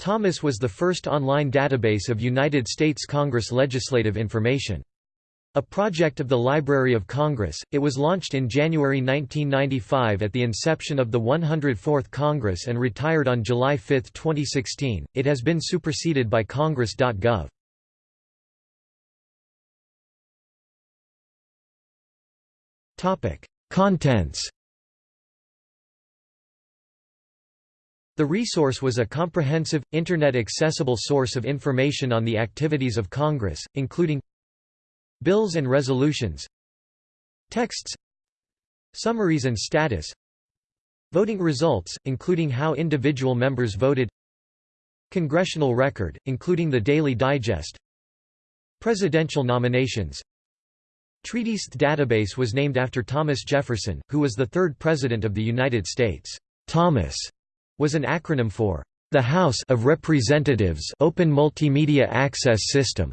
Thomas was the first online database of United States Congress legislative information. A project of the Library of Congress, it was launched in January 1995 at the inception of the 104th Congress and retired on July 5, 2016. It has been superseded by Congress.gov. Topic: Contents The resource was a comprehensive, Internet-accessible source of information on the activities of Congress, including bills and resolutions texts summaries and status voting results, including how individual members voted congressional record, including the Daily Digest presidential nominations Treaties database was named after Thomas Jefferson, who was the third President of the United States. Thomas was an acronym for the House of Representatives Open Multimedia Access System.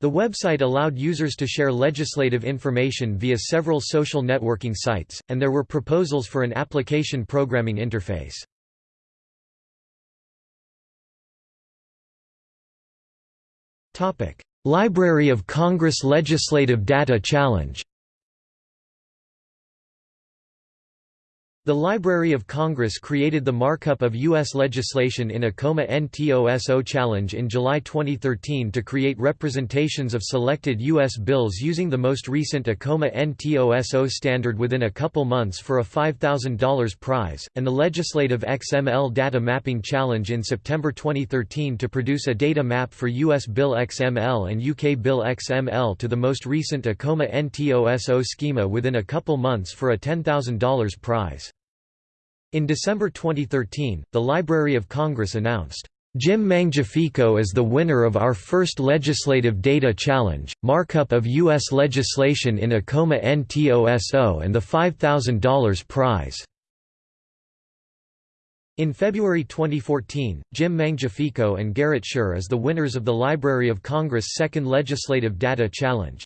The website allowed users to share legislative information via several social networking sites, and there were proposals for an application programming interface. Library of Congress Legislative Data Challenge The Library of Congress created the markup of U.S. legislation in Akoma Ntoso challenge in July 2013 to create representations of selected U.S. bills using the most recent Akoma Ntoso standard within a couple months for a $5,000 prize, and the Legislative XML Data Mapping Challenge in September 2013 to produce a data map for U.S. Bill XML and UK Bill XML to the most recent Akoma Ntoso schema within a couple months for a $10,000 prize. In December 2013, the Library of Congress announced, Jim Mangiafico is the winner of our first Legislative Data Challenge, markup of U.S. legislation in Akoma Ntoso and the $5,000 prize. In February 2014, Jim Mangiafico and Garrett Sher as the winners of the Library of Congress' second Legislative Data Challenge.